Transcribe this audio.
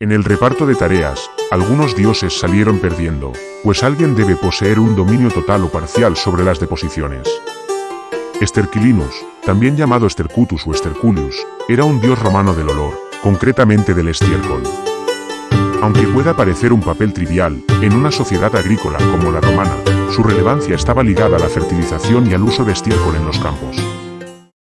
En el reparto de tareas, algunos dioses salieron perdiendo, pues alguien debe poseer un dominio total o parcial sobre las deposiciones. Esterquilinus, también llamado Estercutus o Esterculius, era un dios romano del olor, concretamente del estiércol. Aunque pueda parecer un papel trivial, en una sociedad agrícola como la romana, su relevancia estaba ligada a la fertilización y al uso de estiércol en los campos.